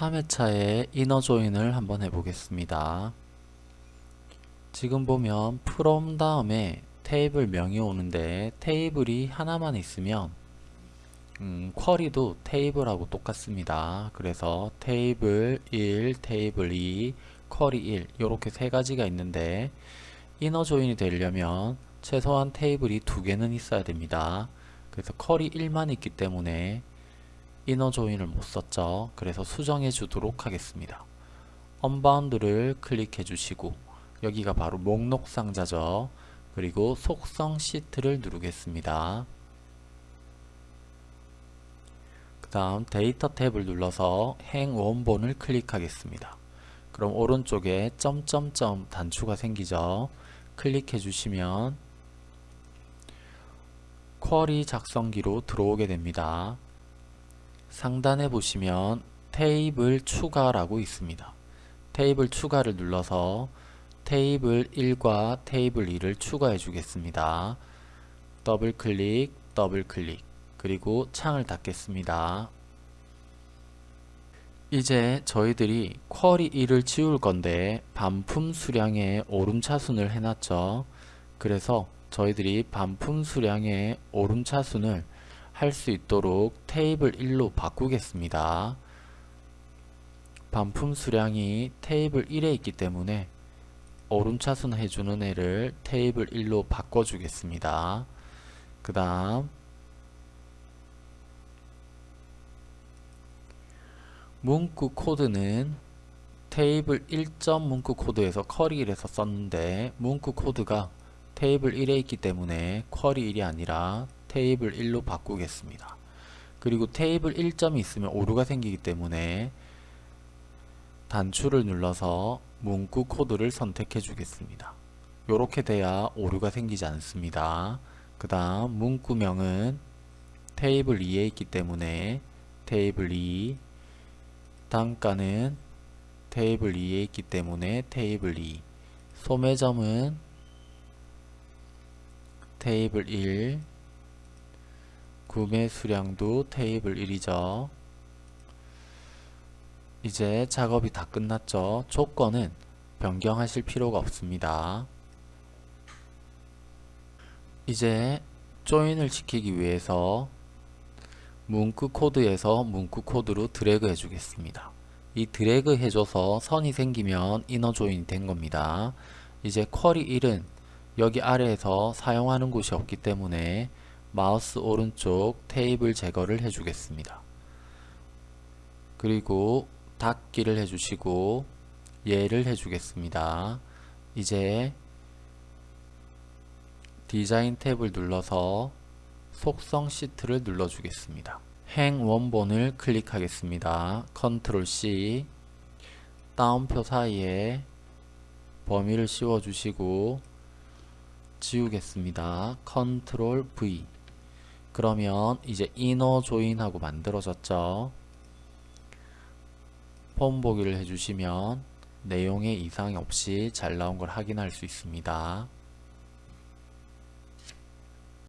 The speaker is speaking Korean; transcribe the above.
3회차의 이너 조인을 한번 해보겠습니다. 지금 보면 from 다음에 테이블 명이 오는데 테이블이 하나만 있으면 음, 쿼리도 테이블하고 똑같습니다. 그래서 테이블 1, 테이블 2, 쿼리 1 이렇게 세 가지가 있는데 이너 조인이 되려면 최소한 테이블이 두 개는 있어야 됩니다. 그래서 쿼리 1만 있기 때문에 inner join을 못 썼죠. 그래서 수정해 주도록 하겠습니다. unbound를 클릭해 주시고 여기가 바로 목록 상자죠. 그리고 속성 시트를 누르겠습니다. 그 다음 데이터 탭을 눌러서 행 원본을 클릭하겠습니다. 그럼 오른쪽에 점점점 단추가 생기죠. 클릭해 주시면 쿼리 작성기로 들어오게 됩니다. 상단에 보시면 테이블 추가라고 있습니다. 테이블 추가를 눌러서 테이블 1과 테이블 2를 추가해 주겠습니다. 더블 클릭, 더블 클릭, 그리고 창을 닫겠습니다. 이제 저희들이 쿼리 1을 지울 건데 반품 수량의 오름차순을 해놨죠. 그래서 저희들이 반품 수량의 오름차순을 할 수 있도록 테이블 1로 바꾸겠습니다. 반품 수량이 테이블 1에 있기 때문에 오름차순 해주는 애를 테이블 1로 바꿔주겠습니다. 그 다음 문구 코드는 테이블 1점 문구 코드에서 쿼리 1에서 썼는데 문구 코드가 테이블 1에 있기 때문에 쿼리 1이 아니라 테이블 1로 바꾸겠습니다. 그리고 테이블 1점이 있으면 오류가 생기기 때문에 단추를 눌러서 문구 코드를 선택해 주겠습니다. 이렇게 돼야 오류가 생기지 않습니다. 그 다음 문구명은 테이블 2에 있기 때문에 테이블 2 단가는 테이블 2에 있기 때문에 테이블 2 소매점은 테이블 1 구매 수량도 테이블 1이죠. 이제 작업이 다 끝났죠. 조건은 변경하실 필요가 없습니다. 이제 join을 시키기 위해서 문구 코드에서 문구 코드로 드래그 해주겠습니다. 이 드래그 해줘서 선이 생기면 inner join이 된 겁니다. 이제 쿼리 1은 여기 아래에서 사용하는 곳이 없기 때문에 마우스 오른쪽 테이블 제거를 해주겠습니다. 그리고 닫기를 해주시고 예를 해주겠습니다. 이제 디자인 탭을 눌러서 속성 시트를 눌러주겠습니다. 행 원본을 클릭하겠습니다. 컨트롤 C 따옴표 사이에 범위를 씌워주시고 지우겠습니다. 컨트롤 V 그러면 이제 inner join하고 만들어졌죠. 폼 보기를 해주시면 내용에 이상이 없이 잘 나온 걸 확인할 수 있습니다.